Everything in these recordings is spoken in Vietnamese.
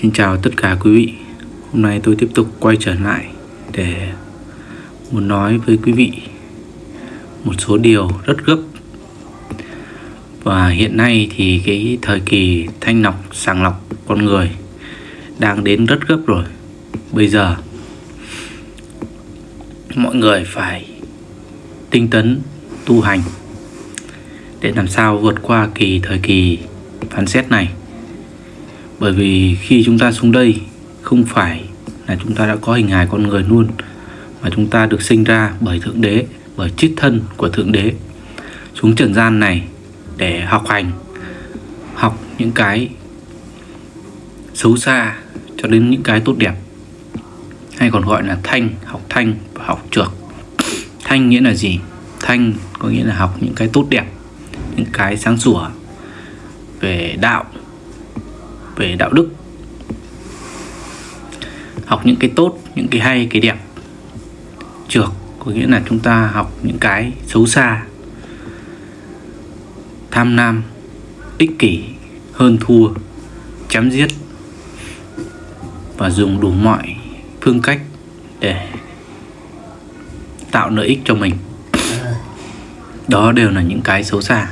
Xin chào tất cả quý vị. Hôm nay tôi tiếp tục quay trở lại để muốn nói với quý vị một số điều rất gấp. Và hiện nay thì cái thời kỳ thanh lọc, sàng lọc con người đang đến rất gấp rồi. Bây giờ, mọi người phải tinh tấn tu hành để làm sao vượt qua kỳ thời kỳ phán xét này bởi vì khi chúng ta xuống đây, không phải là chúng ta đã có hình hài con người luôn, mà chúng ta được sinh ra bởi thượng đế, bởi chiết thân của thượng đế. Xuống trần gian này để học hành, học những cái xấu xa cho đến những cái tốt đẹp, hay còn gọi là thanh, học thanh và học trược. Thanh nghĩa là gì? Thanh có nghĩa là học những cái tốt đẹp, những cái sáng sủa về đạo về đạo đức. Học những cái tốt, những cái hay, cái đẹp. Trược có nghĩa là chúng ta học những cái xấu xa. Tham lam, ích kỷ, hơn thua, chém giết. Và dùng đủ mọi phương cách để tạo lợi ích cho mình. Đó đều là những cái xấu xa.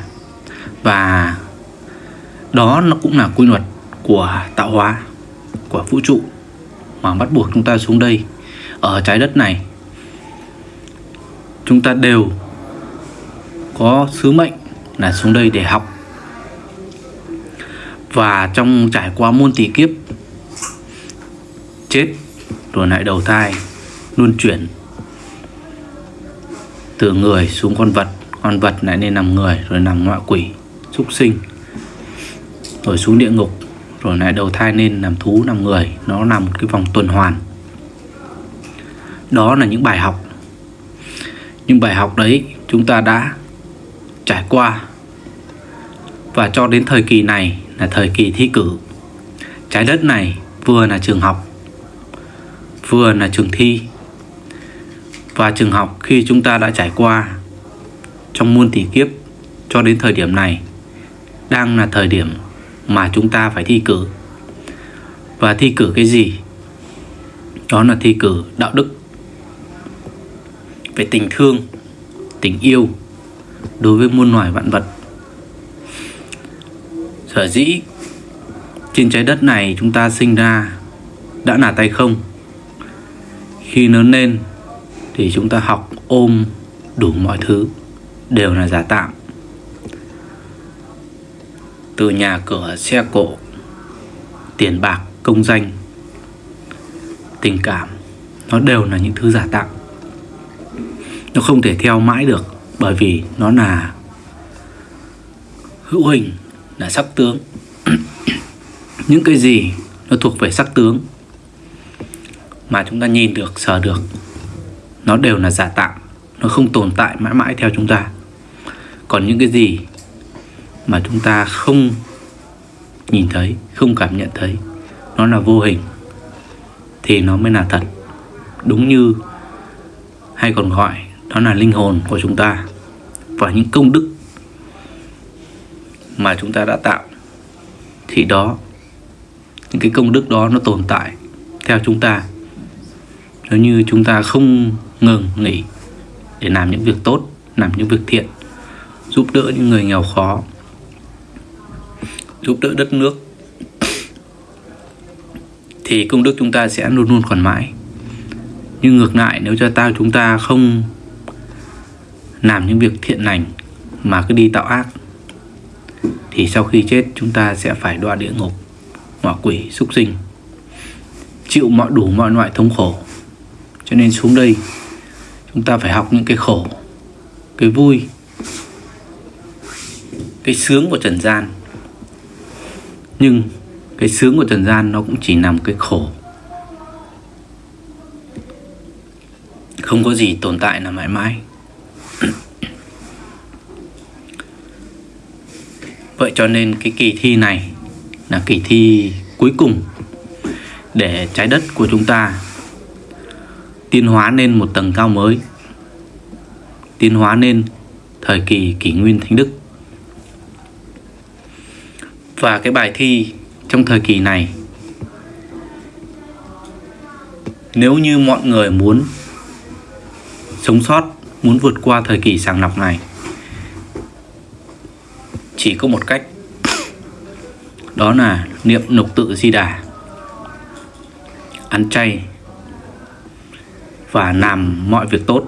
Và đó nó cũng là quy luật của tạo hóa, của vũ trụ mà bắt buộc chúng ta xuống đây, ở trái đất này. Chúng ta đều có sứ mệnh là xuống đây để học. Và trong trải qua muôn tỷ kiếp, chết, rồi lại đầu thai, luân chuyển từ người xuống con vật con vật lại nên nằm người, rồi nằm ngọa quỷ, súc sinh, rồi xuống địa ngục rồi lại đầu thai nên làm thú, làm người. Nó là một cái vòng tuần hoàn. Đó là những bài học. Những bài học đấy chúng ta đã trải qua. Và cho đến thời kỳ này là thời kỳ thi cử. Trái đất này vừa là trường học, vừa là trường thi. Và trường học khi chúng ta đã trải qua trong muôn tỷ kiếp cho đến thời điểm này đang là thời điểm mà chúng ta phải thi cử. Và thi cử cái gì? Đó là thi cử đạo đức. Về tình thương, tình yêu đối với muôn loài vạn vật. Sở dĩ trên trái đất này chúng ta sinh ra đã là tay không? Khi lớn lên thì chúng ta học ôm đủ mọi thứ đều là giả tạm từ nhà cửa xe cộ, tiền bạc, công danh, tình cảm, nó đều là những thứ giả tạo. Nó không thể theo mãi được, bởi vì nó là hữu hình, là sắc tướng. Những cái gì nó thuộc về sắc tướng mà chúng ta nhìn được, sờ được, nó đều là giả tạm nó không tồn tại mãi mãi theo chúng ta. Còn những cái gì mà chúng ta không nhìn thấy, không cảm nhận thấy. Nó là vô hình thì nó mới là thật. Đúng như hay còn gọi, đó là linh hồn của chúng ta và những công đức mà chúng ta đã tạo. Thì đó, những cái công đức đó nó tồn tại theo chúng ta. Nếu như chúng ta không ngừng nghỉ để làm những việc tốt, làm những việc thiện, giúp đỡ những người nghèo khó giúp đỡ đất nước, thì công đức chúng ta sẽ luôn luôn còn mãi. Nhưng ngược lại, nếu cho tao chúng ta không làm những việc thiện lành mà cứ đi tạo ác, thì sau khi chết, chúng ta sẽ phải đọa địa ngục ngọa quỷ, súc sinh, chịu mọi đủ mọi loại thống khổ. Cho nên xuống đây, chúng ta phải học những cái khổ, cái vui, cái sướng của trần gian nhưng cái sướng của trần gian nó cũng chỉ nằm cái khổ. Không có gì tồn tại là mãi mãi. Vậy cho nên cái kỳ thi này là kỳ thi cuối cùng để trái đất của chúng ta tiến hóa lên một tầng cao mới, tiến hóa lên thời kỳ kỷ nguyên thánh đức và cái bài thi trong thời kỳ này. Nếu như mọi người muốn sống sót, muốn vượt qua thời kỳ sàng lọc này, chỉ có một cách. Đó là niệm nục tự di đà, ăn chay và làm mọi việc tốt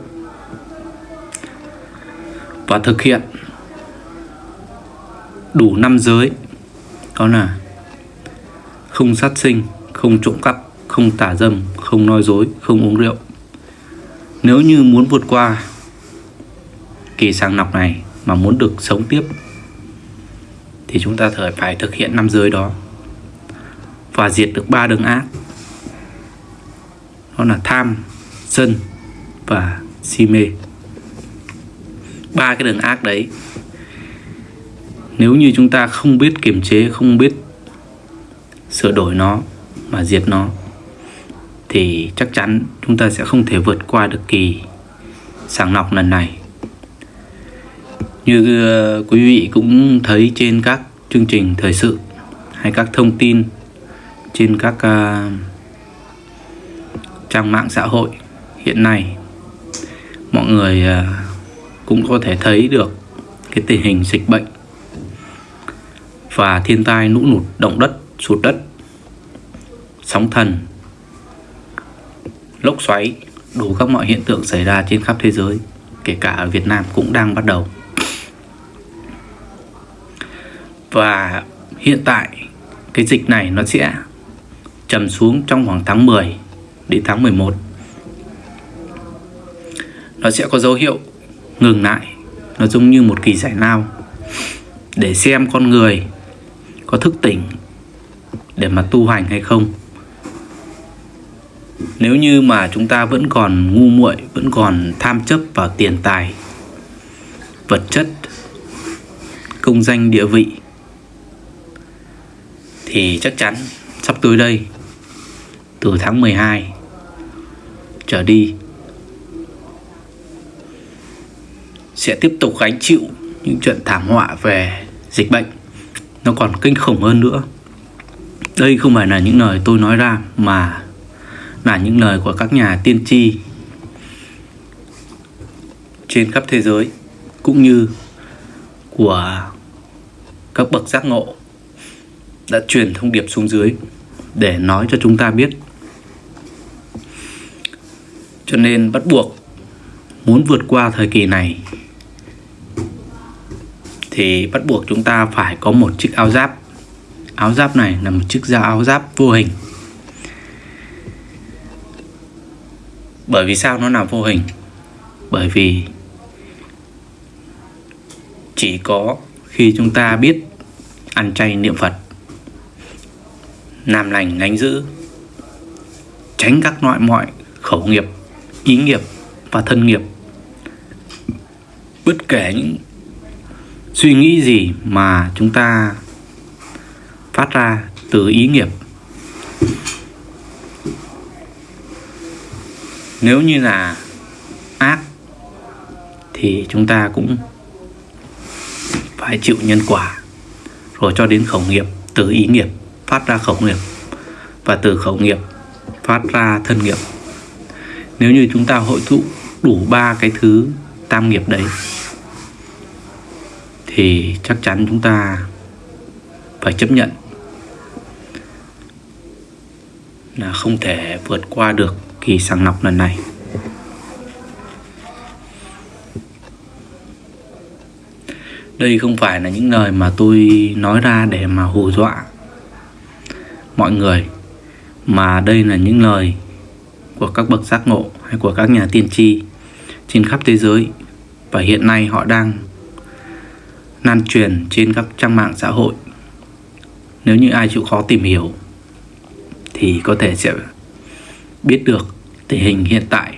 và thực hiện đủ năm giới đó là không sát sinh, không trộm cắp, không tả dâm, không nói dối, không uống rượu. Nếu như muốn vượt qua kỳ sàng lọc này mà muốn được sống tiếp, thì chúng ta phải thực hiện năm giới đó. Và diệt được ba đường ác. Đó là tham, sân và si mê. Ba cái đường ác đấy nếu như chúng ta không biết kiềm chế không biết sửa đổi nó mà diệt nó thì chắc chắn chúng ta sẽ không thể vượt qua được kỳ sàng lọc lần này. Như ờ, quý vị cũng thấy trên các chương trình thời sự hay các thông tin trên các uh, trang mạng xã hội hiện nay mọi người uh, cũng có thể thấy được cái tình hình dịch bệnh và thiên tai lũ lụt, động đất, sụt đất. Sóng thần, lốc xoáy, đủ các mọi hiện tượng xảy ra trên khắp thế giới, kể cả ở Việt Nam cũng đang bắt đầu. Và hiện tại, cái dịch này nó sẽ trầm xuống trong khoảng tháng 10 đến tháng 11 nó sẽ có dấu hiệu ngừng lại, nó giống như một kỳ giải lao. Để xem con người có thức tỉnh để mà tu hành hay không? Nếu như mà chúng ta vẫn còn ngu muội, vẫn còn tham chấp vào tiền tài, vật chất, công danh địa vị, thì chắc chắn sắp tới đây, từ tháng 12 trở đi, sẽ tiếp tục gánh chịu những trận thảm họa về dịch bệnh nó còn kinh khủng hơn nữa. Đây không phải là những lời tôi nói ra, mà là những lời của các nhà tiên tri trên khắp thế giới, cũng như của các bậc giác ngộ đã truyền thông điệp xuống dưới để nói cho chúng ta biết. Cho nên bắt buộc muốn vượt qua thời kỳ này thì bắt buộc chúng ta phải có một chiếc áo giáp. Áo giáp này là một chiếc da áo giáp vô hình. Bởi vì sao nó là vô hình? Bởi vì chỉ có khi chúng ta biết ăn chay niệm phật, làm lành lánh giữ tránh các loại mọi khẩu nghiệp, ý nghiệp và thân nghiệp, bất kể những suy nghĩ gì mà chúng ta phát ra từ ý nghiệp? Nếu như là ác, thì chúng ta cũng phải chịu nhân quả. Rồi cho đến khẩu nghiệp, từ ý nghiệp phát ra khẩu nghiệp. Và từ khẩu nghiệp phát ra thân nghiệp. Nếu như chúng ta hội tụ đủ ba cái thứ tam nghiệp đấy thì chắc chắn chúng ta phải chấp nhận là không thể vượt qua được kỳ sàng lọc lần này. Đây không phải là những lời mà tôi nói ra để mà hù dọa mọi người, mà đây là những lời của các bậc giác ngộ hay của các nhà tiên tri trên khắp thế giới. Và hiện nay họ đang lan truyền trên các trang mạng xã hội. Nếu như ai chịu khó tìm hiểu, thì có thể sẽ biết được tình hình hiện tại